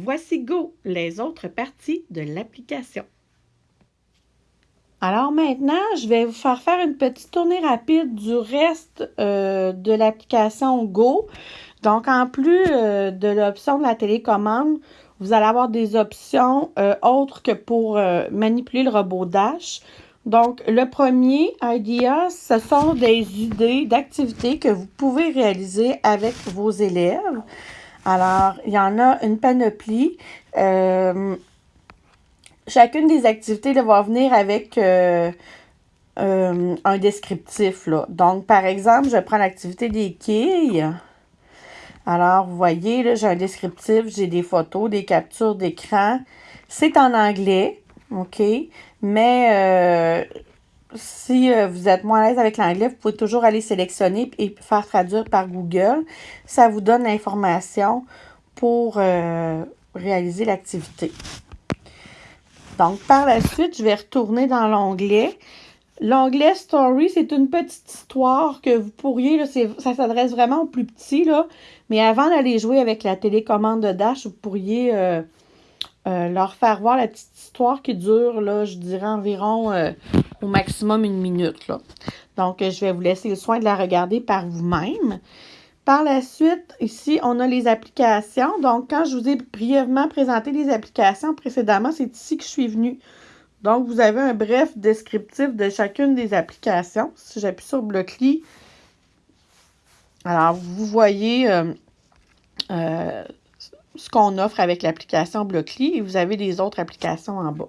Voici Go, les autres parties de l'application. Alors maintenant, je vais vous faire faire une petite tournée rapide du reste euh, de l'application Go. Donc, en plus euh, de l'option de la télécommande, vous allez avoir des options euh, autres que pour manipuler le robot Dash. Donc, le premier, Idea, ce sont des idées d'activités que vous pouvez réaliser avec vos élèves. Alors, il y en a une panoplie. Euh, chacune des activités va venir avec euh, euh, un descriptif. Là. Donc, par exemple, je prends l'activité des quilles. Alors, vous voyez, j'ai un descriptif, j'ai des photos, des captures d'écran. C'est en anglais. OK? Mais si euh, vous êtes moins à l'aise avec l'anglais, vous pouvez toujours aller sélectionner et faire traduire par Google. Ça vous donne l'information pour euh, réaliser l'activité. Donc, par la suite, je vais retourner dans l'onglet. L'onglet Story, c'est une petite histoire que vous pourriez, ça s'adresse vraiment aux plus petits, là, mais avant d'aller jouer avec la télécommande de Dash, vous pourriez euh, leur faire voir la petite histoire qui dure, là, je dirais environ euh, au maximum une minute. Là. Donc, je vais vous laisser le soin de la regarder par vous-même. Par la suite, ici, on a les applications. Donc, quand je vous ai brièvement présenté les applications précédemment, c'est ici que je suis venue. Donc, vous avez un bref descriptif de chacune des applications. Si j'appuie sur Blockly, alors vous voyez euh, ce qu'on offre avec l'application Blockly et vous avez des autres applications en bas.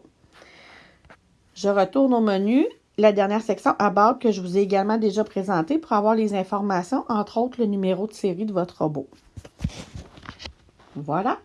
Je retourne au menu, la dernière section About que je vous ai également déjà présenté pour avoir les informations, entre autres le numéro de série de votre robot. Voilà.